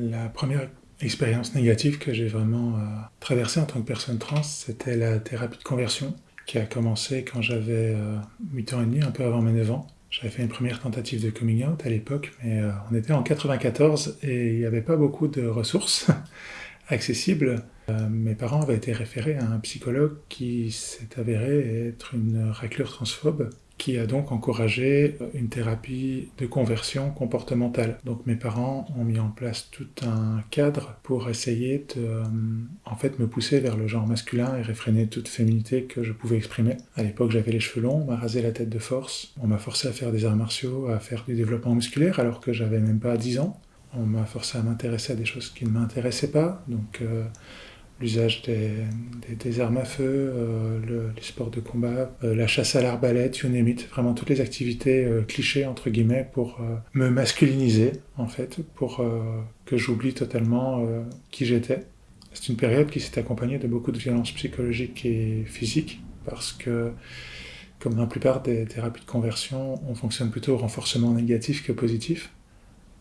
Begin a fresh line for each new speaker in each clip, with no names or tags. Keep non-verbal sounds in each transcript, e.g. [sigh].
La première expérience négative que j'ai vraiment euh, traversée en tant que personne trans, c'était la thérapie de conversion qui a commencé quand j'avais 8 ans et demi, un peu avant mes 9 ans. J'avais fait une première tentative de coming out à l'époque, mais on était en 94 et il n'y avait pas beaucoup de ressources [laughs] accessibles. mes parents avaient été référés à un psychologue qui s'est avéré être une raclure transphobe qui a donc encouragé une thérapie de conversion comportementale. Donc mes parents ont mis en place tout un cadre pour essayer de euh, en fait me pousser vers le genre masculin et réfréner toute féminité que je pouvais exprimer. À l'époque j'avais les cheveux longs, on m'a rasé la tête de force, on m'a forcé à faire des arts martiaux, à faire du développement musculaire alors que j'avais même pas 10 ans. On m'a forcé à m'intéresser à des choses qui ne m'intéressaient pas, donc euh, l'usage des, armes à feu, euh, les sports de combat, euh, la chasse à l'arbalète, you name vraiment toutes les activités euh, clichés entre guillemets pour me masculiniser en fait, pour que j'oublie totalement qui j'étais. C'est une période qui s'est accompagnée de beaucoup de violences psychologiques et physiques parce que comme dans la plupart des thérapies de conversion, on fonctionne plutôt au renforcement négatif que positif.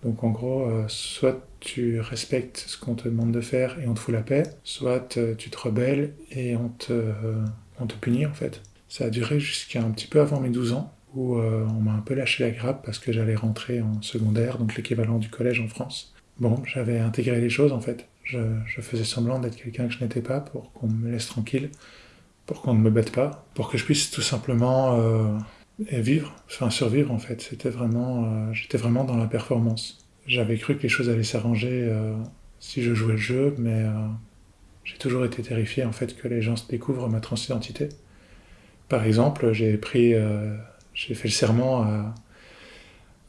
Donc en gros, euh, soit tu respectes ce qu'on te demande de faire et on te fout la paix, soit euh, tu te rebelles et on te, euh, on te punit en fait. Ça a duré jusqu'à un petit peu avant mes 12 ans, où on m'a un peu lâché la grappe parce que j'allais rentrer en secondaire, donc l'équivalent du collège en France. Bon, j'avais intégré les choses en fait. Je, je faisais semblant d'être quelqu'un que je n'étais pas pour qu'on me laisse tranquille, pour qu'on ne me bête pas, pour que je puisse tout simplement et vivre, enfin survivre en fait. C'était vraiment, euh, j'étais vraiment dans la performance. J'avais cru que les choses allaient s'arranger euh, si je jouais le jeu, mais euh, j'ai toujours été terrifié en fait que les gens se découvrent ma transidentité. Par exemple, j'ai pris, j'ai fait le serment à,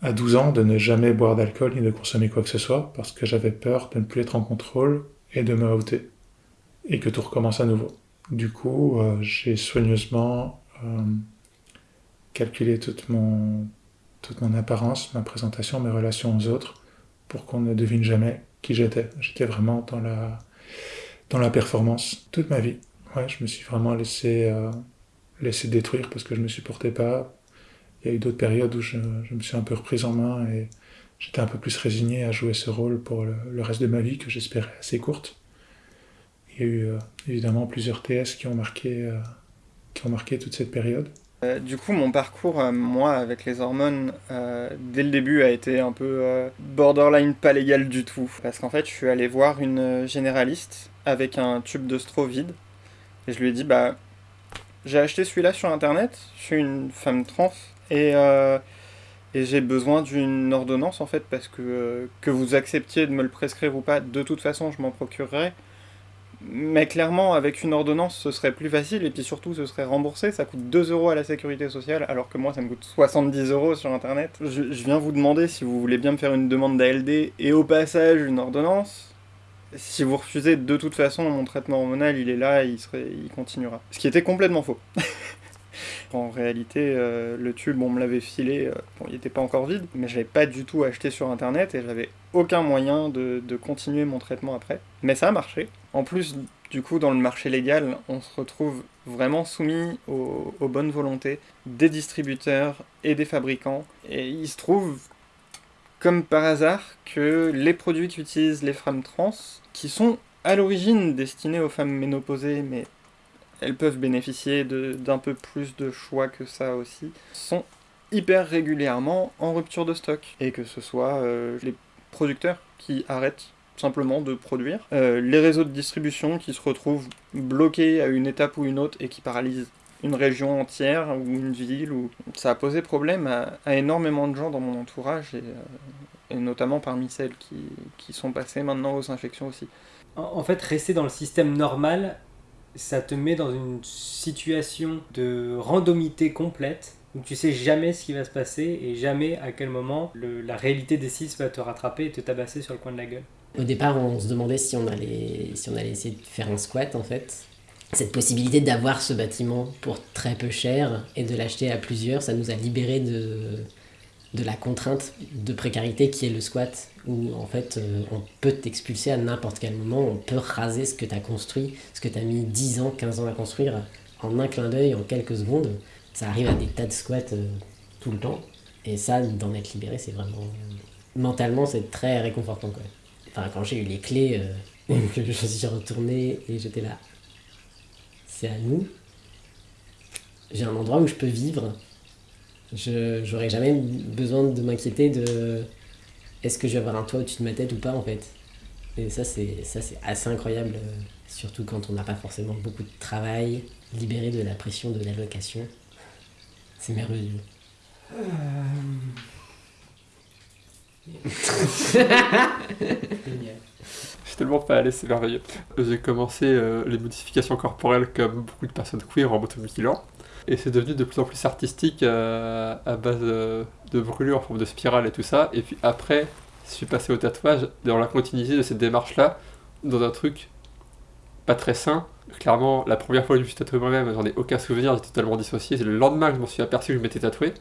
à 12 ans de ne jamais boire d'alcool ni de consommer quoi que ce soit parce que j'avais peur de ne plus être en contrôle et de me outer et que tout recommence à nouveau. Du coup, j'ai soigneusement calculer toute mon, toute mon apparence, ma présentation, mes relations aux autres, pour qu'on ne devine jamais qui j'étais. J'étais vraiment dans la, dans la performance toute ma vie. Ouais, je me suis vraiment laissé, euh, laissé détruire parce que je me supportais pas. Il y a eu d'autres périodes où je, me suis un peu reprise en main et j'étais un peu plus résigné à jouer ce rôle pour le, reste de ma vie que j'espérais assez courte. Il y a eu euh, évidemment plusieurs TS qui ont marqué, euh, qui ont marqué toute cette période.
Euh, du coup, mon parcours, euh, moi, avec les hormones, euh, dès le début, a été un peu borderline pas légal du tout. Parce qu'en fait, je suis allé voir une généraliste avec un tube de stro vide. Et je lui ai dit, bah, j'ai acheté celui-là sur Internet, je suis une femme trans, et, et j'ai besoin d'une ordonnance, en fait, parce que que vous acceptiez de me le prescrire ou pas, de toute façon, je m'en procurerai. Mais clairement, avec une ordonnance, ce serait plus facile, et puis surtout, ce serait remboursé. Ça coûte 2 euros à la sécurité sociale, alors que moi, ça me coûte 70 euros sur Internet. Je, viens vous demander si vous voulez bien me faire une demande d'ALD, et au passage, une ordonnance. Si vous refusez, de toute façon, mon traitement hormonal, il est là, il, serait, il continuera. Ce qui était complètement faux. [laughs] En réalité, euh, le tube, on me l'avait filé, euh, bon, il n'était pas encore vide, mais je l'avais pas du tout acheté sur internet et j'avais aucun moyen de, continuer mon traitement après. Mais ça a marché. En plus, du coup, dans le marché légal, on se retrouve vraiment soumis aux, bonnes volontés des distributeurs et des fabricants. Et il se trouve, comme par hasard, que les produits qu'utilisent les femmes trans, qui sont à l'origine destinés aux femmes ménopausées, mais elles peuvent bénéficier d'un peu plus de choix que ça aussi, sont hyper régulièrement en rupture de stock. Et que ce soit euh, les producteurs qui arrêtent simplement de produire, euh, les réseaux de distribution qui se retrouvent bloqués à une étape ou une autre et qui paralysent une région entière ou une ville. Ça a posé problème à, énormément de gens dans mon entourage et, euh, et notamment parmi celles qui, qui, sont passées maintenant aux infections aussi.
En fait, rester dans le système normal ça te met dans une situation de randomité complète où tu sais jamais ce qui va se passer et jamais à quel moment la réalité des six va te rattraper et te tabasser sur le coin de la gueule.
Au départ, on se demandait si on allait, si on allait essayer de faire un squat en fait. Cette possibilité d'avoir ce bâtiment pour très peu cher et de l'acheter à plusieurs, ça nous a libéré de, de la contrainte de précarité qui est le squat, où en fait euh, on peut t'expulser à n'importe quel moment, on peut raser ce que tu as construit, ce que tu as mis 10 ans, 15 ans à construire, en un clin d'œil, en quelques secondes. Ça arrive à des tas de squats euh, tout le temps, et ça, d'en être libéré, c'est vraiment. Mentalement, c'est très réconfortant. Quoi. enfin, quand j'ai eu les clés, euh, [laughs] je suis retourné et j'étais là. C'est à nous. J'ai un endroit où je peux vivre. Je j'aurais jamais besoin de m'inquiéter de est-ce que je vais avoir un toit au-dessus de ma tête ou pas en fait. Et ça c'est ça c'est assez incroyable, euh, surtout quand on n'a pas forcément beaucoup de travail, libéré de la pression de l'allocation. C'est merveilleux.
Génial.
Je suis tellement pas allé, c'est merveilleux. J'ai commencé euh, les modifications corporelles comme beaucoup de personnes queer en motovigilant. Et c'est devenu de plus en plus artistique euh, à base de, de brûlures en forme de spirale et tout ça. Et puis après, je suis passé au tatouage dans la continuité de cette démarche-là, dans un truc pas très sain. Clairement, la première fois que je me suis tatoué moi-même, j'en ai aucun souvenir, j'étais totalement dissocié. C'est le lendemain que je m'en suis aperçu que je m'étais tatoué.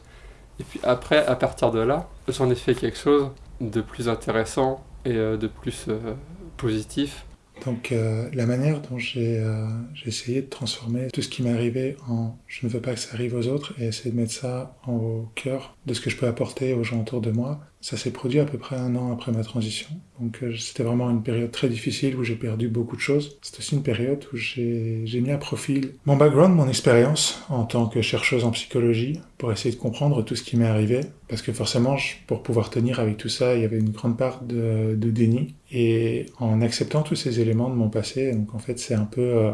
Et puis après, à partir de là, j'en ai fait quelque chose de plus intéressant et euh, de plus euh, positif.
Donc euh, la manière dont j'ai euh, essayé de transformer tout ce qui m'est arrivé en je ne veux pas que ça arrive aux autres et essayer de mettre ça au cœur de ce que je peux apporter aux gens autour de moi, ça s'est produit à peu près un an après ma transition. Donc euh, c'était vraiment une période très difficile où j'ai perdu beaucoup de choses. C'est aussi une période où j'ai mis à profil mon background, mon expérience en tant que chercheuse en psychologie pour essayer de comprendre tout ce qui m'est arrivé. Parce que forcément, je- pour pouvoir tenir avec tout ça, il y avait une grande part de, de déni. Et en acceptant tous ces éléments de mon passé, donc en fait c'est un peu, euh,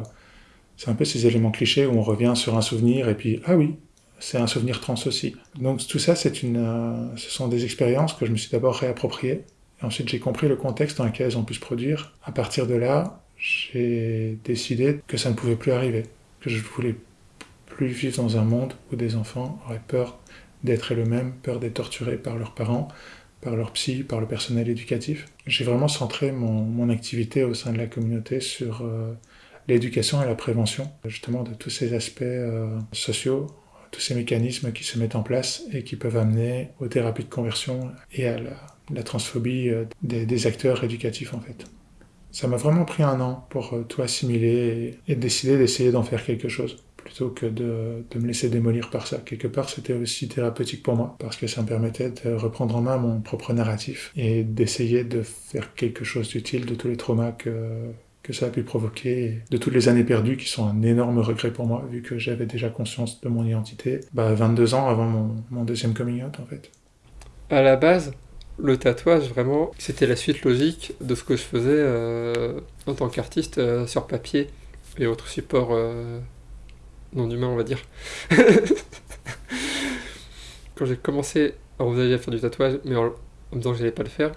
c'est un peu ces éléments clichés où on revient sur un souvenir et puis ah oui, c'est un souvenir trans aussi. Donc tout ça, c'est une, euh, ce sont des expériences que je me suis d'abord réappropriées. Ensuite, j'ai compris le contexte dans lequel elles ont pu se produire. À partir de là, j'ai décidé que ça ne pouvait plus arriver, que je voulais plus vivre dans un monde où des enfants auraient peur d'être eux-mêmes, peur d'être torturés par leurs parents, par leur psy, par le personnel éducatif. J'ai vraiment centré mon, mon activité au sein de la communauté sur euh, l'éducation et la prévention, justement de tous ces aspects euh, sociaux, tous ces mécanismes qui se mettent en place et qui peuvent amener aux thérapies de conversion et à la, transphobie euh, des, acteurs éducatifs en fait. Ça m'a vraiment pris un an pour euh, tout assimiler et, décider d'essayer d'en faire quelque chose plutôt que de me laisser démolir par ça. Quelque part, c'était aussi thérapeutique pour moi, parce que ça me permettait de reprendre en main mon propre narratif et d'essayer de faire quelque chose d'utile de tous les traumas que, que ça a pu provoquer, de toutes les années perdues qui sont un énorme regret pour moi, vu que j'avais déjà conscience de mon identité, bah, 22 ans avant mon, mon deuxième coming out, en fait.
À la base, le tatouage, vraiment, c'était la suite logique de ce que je faisais euh, en tant qu'artiste euh, sur papier et autres supports euh, non humains, on va dire. [laughs] Quand j'ai commencé à envisager à faire du tatouage, mais en, en me disant que j'allais pas le faire,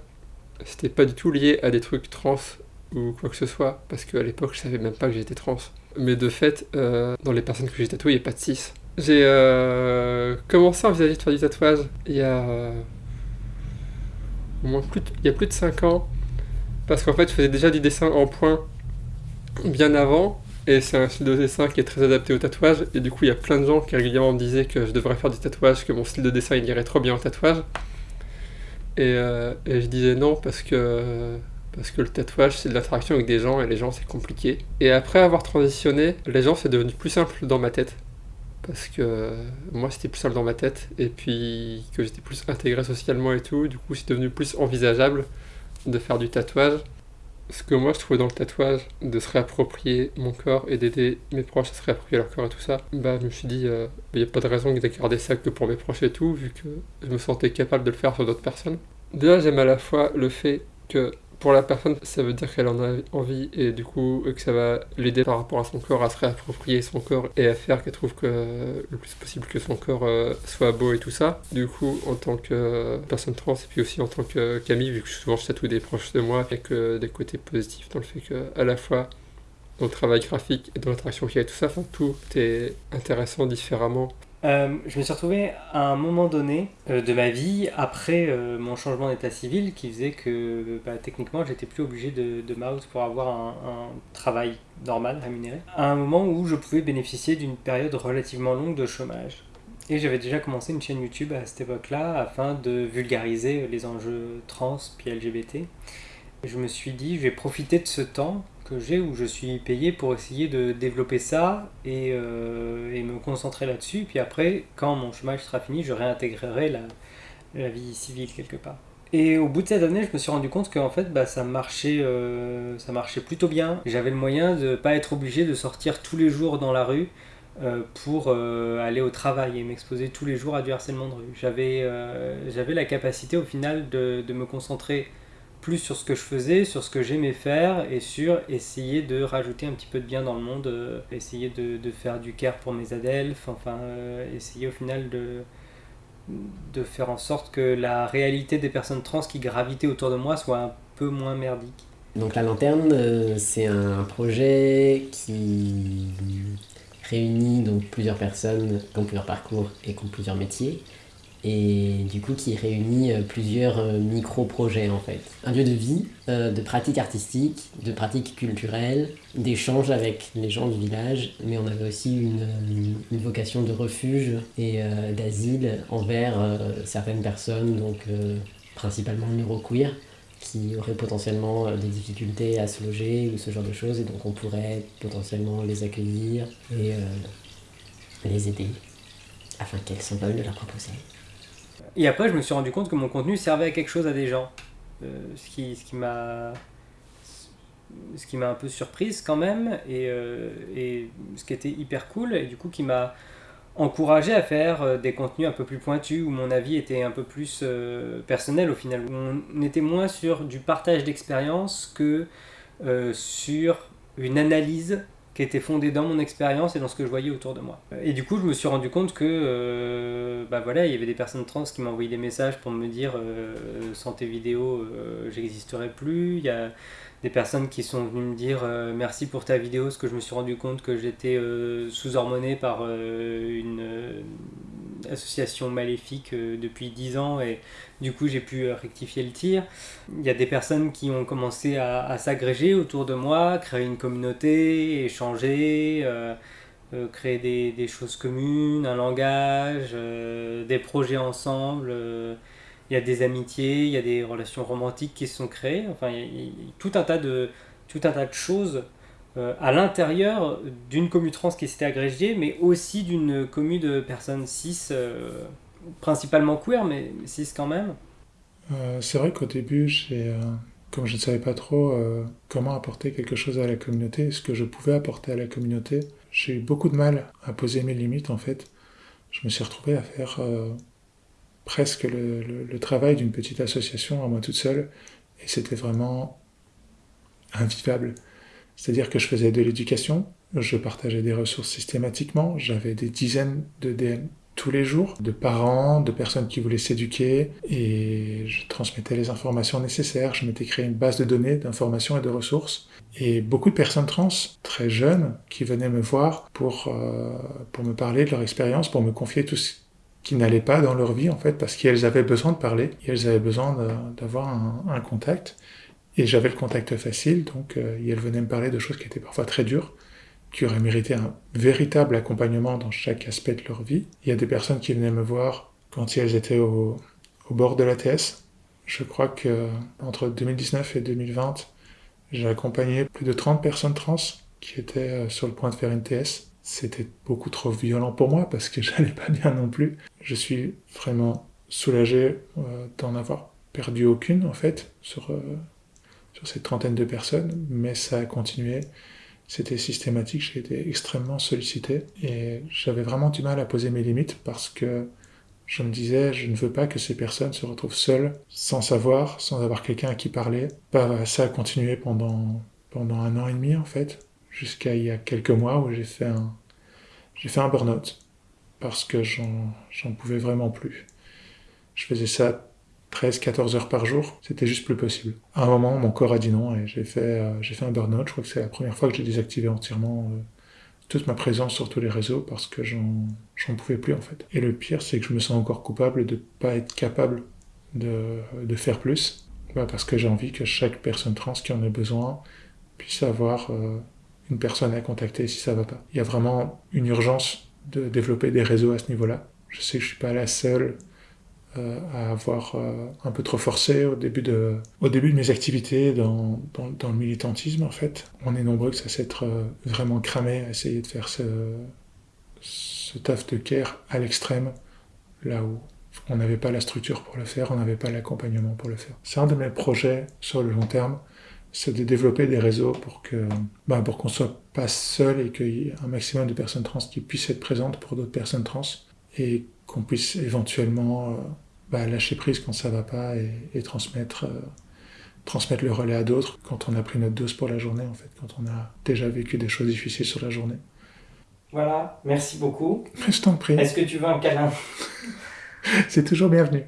c'était pas du tout lié à des trucs trans ou quoi que ce soit, parce qu'à l'époque, je savais même pas que j'étais trans. Mais de fait, euh, dans les personnes que j'ai tatouées, il n'y a pas de cis. J'ai euh, commencé à envisager de faire du tatouage il y a euh, au moins plus de- il y a plus de 5 ans, parce qu'en fait, je faisais déjà du dessin en point bien avant, et c'est un style de dessin qui est très adapté au tatouage, et du coup, il y a plein de gens qui régulièrement me disaient que je devrais faire du tatouage, que mon style de dessin il irait trop bien au tatouage. Et, euh, et je disais non parce que parce que le tatouage c'est de l'interaction avec des gens et les gens c'est compliqué. Et après avoir transitionné, les gens c'est devenu plus simple dans ma tête. Parce que euh, moi c'était plus simple dans ma tête et puis que j'étais plus intégré socialement et tout, du coup c'est devenu plus envisageable de faire du tatouage. Ce que moi je trouvais dans le tatouage, de se réapproprier mon corps et d'aider mes proches à se réapproprier leur corps et tout ça, bah je me suis dit, il n'y a pas de raison de garder ça que pour mes proches et tout, vu que je me sentais capable de le faire sur d'autres personnes. Déjà j'aime à la fois le fait que pour la personne, ça veut dire qu'elle en a envie et du coup que ça va l'aider par rapport à son corps à se réapproprier son corps et à faire qu'elle trouve que le plus possible que son corps euh, soit beau et tout ça. Du coup, en tant que euh, personne trans et puis aussi en tant que Camille, vu que souvent je tatoue des proches de moi, avec euh, des côtés positifs dans le fait que à la fois dans le travail graphique et dans l'interaction qu'il y a et tout ça, enfin tout est intéressant différemment
Euh, je me suis retrouvé à un moment donné euh, de ma vie, après euh, mon changement d'état civil, qui faisait que bah, techniquement j'étais plus obligé de, de mouse pour avoir un, un travail normal, rémunéré, à un moment où je pouvais bénéficier d'une période relativement longue de chômage. Et j'avais déjà commencé une chaîne YouTube à cette époque-là afin de vulgariser les enjeux trans puis LGBT. Je me suis dit, je vais profiter de ce temps que j'ai où je suis payé pour essayer de développer ça et, euh, et me concentrer là-dessus. Puis après, quand mon chômage sera fini, je réintégrerai la, la vie civile quelque part. Et au bout de cette année, je me suis rendu compte qu'en fait, bah, ça, marchait, euh, ça marchait plutôt bien. J'avais le moyen de ne pas être obligé de sortir tous les jours dans la rue euh, pour aller au travail et m'exposer tous les jours à du harcèlement de rue. J'avais j'avais la capacité au final de, de, me concentrer plus sur ce que je faisais, sur ce que j'aimais faire et sur essayer de rajouter un petit peu de bien dans le monde, essayer de, faire du care pour mes adelphes, enfin essayer au final de de faire en sorte que la réalité des personnes trans qui gravitaient autour de moi soit un peu moins merdique.
Donc la lanterne, euh, c'est un projet qui réunit donc plusieurs personnes qui ont plusieurs parcours et qui ont plusieurs métiers et du coup qui réunit euh, plusieurs euh, micro-projets en fait. Un lieu de vie, euh, de pratiques artistiques, de pratiques culturelles, d'échanges avec les gens du village, mais on avait aussi une, vocation de refuge et d'asile envers certaines personnes, donc principalement neuroqueer, qui auraient potentiellement des difficultés à se loger ou ce genre de choses, et donc on pourrait potentiellement les accueillir et les aider afin qu'elles s'envolent de leur propre
et après, je me suis rendu compte que mon contenu servait à quelque chose à des gens. Euh, ce qui, ce qui m'a un peu surprise quand même et, euh, et, ce qui était hyper cool et du coup qui m'a encouragé à faire euh, des contenus un peu plus pointus où mon avis était un peu plus personnel au final on était moins sur du partage d'expérience que sur une analyse qui était fondée dans mon expérience et dans ce que je voyais autour de moi. Et du coup, je me suis rendu compte que, euh, bah voilà, il y avait des personnes trans qui m'envoyaient des messages pour me dire euh, sans tes vidéos, euh, j'existerai plus. Il y a des personnes qui sont venues me dire merci pour ta vidéo, parce que je me suis rendu compte que j'étais sous-hormoné par une association maléfique depuis 10 ans et du coup, j'ai pu euh, rectifier le tir. Il y a des personnes qui ont commencé à, s'agréger autour de moi, créer une communauté, échanger, euh, euh, créer des, choses communes, un langage, des projets ensemble. il y a des amitiés, il y a des relations romantiques qui se sont créées. Enfin, il y a, tout, un tas de, tout un tas de choses à l'intérieur d'une commune trans qui s'était agrégée, mais aussi d'une commune de personnes cis principalement queer, mais cis quand même.
Euh, c'est vrai qu'au début, euh, comme je ne savais pas trop euh, comment apporter quelque chose à la communauté, ce que je pouvais apporter à la communauté, j'ai eu beaucoup de mal à poser mes limites en fait. Je me suis retrouvé à faire presque le, travail d'une petite association à moi toute seule, et c'était vraiment invivable. C'est-à-dire que je faisais de l'éducation, je partageais des ressources systématiquement, j'avais des dizaines de DM tous les jours, de parents, de personnes qui voulaient s'éduquer, et je transmettais les informations nécessaires, je m'étais créé une base de données, d'informations et de ressources. Et beaucoup de personnes trans, très jeunes, qui venaient me voir pour, euh, pour me parler de leur expérience, pour me confier tout ce qui n'allait pas dans leur vie, en fait, parce qu'elles avaient besoin de parler, elles avaient besoin d'avoir un, contact. Et j'avais le contact facile, donc euh, elles venaient me parler de choses qui étaient parfois très dures qui auraient mérité un véritable accompagnement dans chaque aspect de leur vie. Il y a des personnes qui venaient me voir quand elles étaient au, bord de la TS. Je crois que entre 2019 et 2020, j'ai accompagné plus de 30 personnes trans qui étaient euh, sur le point de faire une TS. C'était beaucoup trop violent pour moi parce que [laughs] j'allais pas bien non plus. Je suis vraiment soulagé euh, d'en avoir perdu aucune en fait sur, euh, sur cette trentaine de personnes, mais ça a continué c'était systématique, j'ai été extrêmement sollicité et j'avais vraiment du mal à poser mes limites parce que je me disais, je ne veux pas que ces personnes se retrouvent seules, sans savoir, sans avoir quelqu'un à qui parler. Bah, ça a continué pendant, pendant un an et demi en fait, jusqu'à il y a quelques mois où j'ai fait un, j'ai fait un burn-out parce que j'en pouvais vraiment plus. Je faisais ça 13-14 heures par jour, c'était juste plus possible. À un moment, mon corps a dit non et j'ai fait, euh, un burn-out. Je crois que c'est la première fois que j'ai désactivé entièrement euh, toute ma présence sur tous les réseaux parce que j'en, pouvais plus en fait. Et le pire, c'est que je me sens encore coupable de pas être capable de, faire plus. Bah, parce que j'ai envie que chaque personne trans qui en a besoin puisse avoir euh, une personne à contacter si ça va pas. Il y a vraiment une urgence de développer des réseaux à ce niveau-là. Je sais que je suis pas la seule euh, à avoir euh, un peu trop forcé au début de, mes activités dans, le militantisme en fait. On est nombreux que ça s'être euh, vraiment cramé à essayer de faire ce, taf de care à l'extrême, là où on n'avait pas la structure pour le faire, on n'avait pas l'accompagnement pour le faire. C'est un de mes projets sur le long terme, c'est de développer des réseaux pour que, bah, pour qu'on soit pas seul et qu'il y ait un maximum de personnes trans qui puissent être présentes pour d'autres personnes trans qu'on puisse éventuellement euh, bah, lâcher prise quand ça va pas et, transmettre, euh, transmettre le relais à d'autres quand on a pris notre dose pour la journée en fait, quand on a déjà vécu des choses difficiles sur la journée.
Voilà, merci beaucoup.
Je t'en prie.
Est-ce que tu veux un câlin? [laughs]
C'est toujours bienvenu.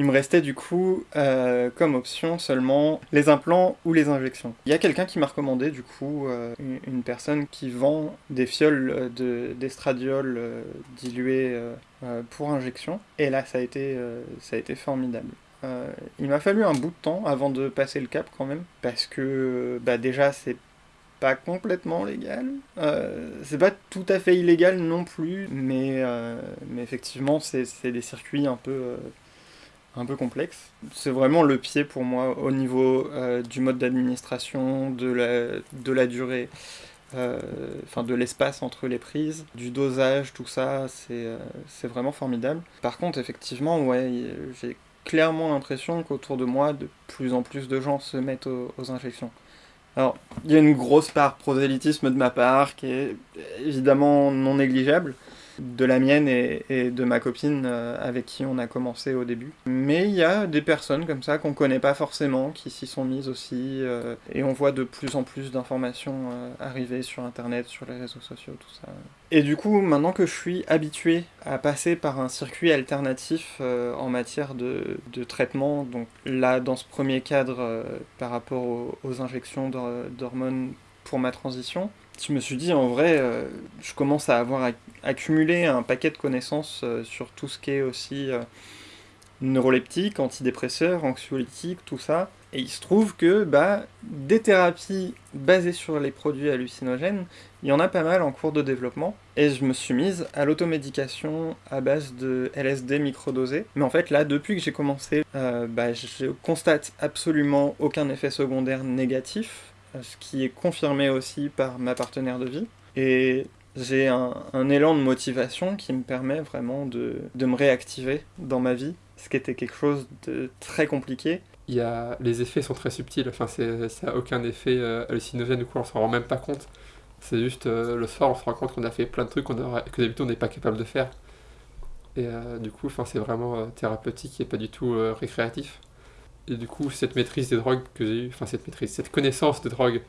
Il me restait du coup euh, comme option seulement les implants ou les injections. Il y a quelqu'un qui m'a recommandé du coup euh, une, personne qui vend des fioles d'estradiol euh, diluées pour injection. Et là ça a été, ça a été formidable. il m'a fallu un bout de temps avant de passer le cap quand même parce que bah, déjà c'est pas complètement légal. c'est pas tout à fait illégal non plus, mais effectivement, c'est des circuits un peu un peu complexe. C'est vraiment le pied pour moi au niveau euh, du mode d'administration, de la, durée, euh, enfin de l'espace entre les prises, du dosage, tout ça, c'est euh, c'est vraiment formidable. Par contre, effectivement, ouais, j'ai clairement l'impression qu'autour de moi, de plus en plus de gens se mettent aux, aux injections. Alors, il y a une grosse part prosélytisme de ma part qui est évidemment non négligeable, de la mienne et, de ma copine euh, avec qui on a commencé au début. Mais il y a des personnes comme ça qu'on connaît pas forcément, qui s'y sont mises aussi, euh, et on voit de plus en plus d'informations euh, arriver sur internet, sur les réseaux sociaux, tout ça. Et du coup, maintenant que je suis habitué à passer par un circuit alternatif en matière de, traitement, donc là, dans ce premier cadre, par rapport aux injections d'hormones pour ma transition, je me suis dit, en vrai, euh, je commence à avoir accumulé un paquet de connaissances euh, sur tout ce qui est aussi euh, neuroleptique, antidépresseur, anxiolytique, tout ça. Et il se trouve que bah, des thérapies basées sur les produits hallucinogènes, il y en a pas mal en cours de développement. Et je me suis mise à l'automédication à base de LSD microdosé. Mais en fait, là, depuis que j'ai commencé, bah, je constate absolument aucun effet secondaire négatif ce qui est confirmé aussi par ma partenaire de vie. Et j'ai un, élan de motivation qui me permet vraiment de, me réactiver dans ma vie, ce qui était quelque chose de très compliqué.
Il y a, les effets sont très subtils, enfin, ça n'a aucun effet euh, hallucinogène ou quoi, on s'en rend même pas compte. C'est juste euh, le soir, on se rend compte qu'on a fait plein de trucs que d'habitude on n'est pas capable de faire. Et euh, du coup, c'est vraiment thérapeutique et pas du tout récréatif. Et du coup, cette maîtrise des drogues que j'ai eu, enfin cette maîtrise, cette connaissance des drogues,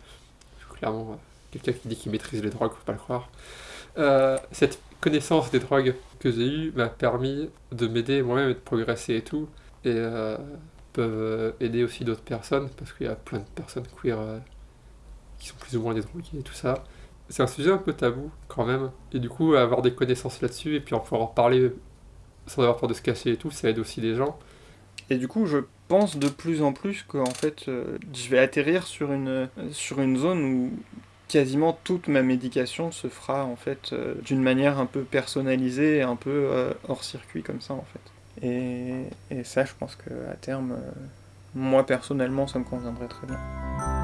clairement, euh, quelqu'un qui dit qu'il maîtrise les drogues, faut pas le croire. Euh, cette connaissance des drogues que j'ai eue m'a permis de m'aider moi-même et de progresser et tout. Et euh, peuvent aider aussi d'autres personnes, parce qu'il y a plein de personnes queer qui sont plus ou moins des drogués et tout ça. C'est un sujet un peu tabou quand même. Et du coup, avoir des connaissances là-dessus et puis en pouvoir en parler sans avoir peur de se cacher et tout, ça aide aussi les gens.
Et du coup, je pense de plus en plus que en fait, euh, je vais atterrir sur une, sur une zone où quasiment toute ma médication se fera en fait euh, d'une manière un peu personnalisée, un peu euh, hors circuit comme ça en fait. Et, et ça, je pense qu'à terme, moi personnellement, ça me conviendrait très bien.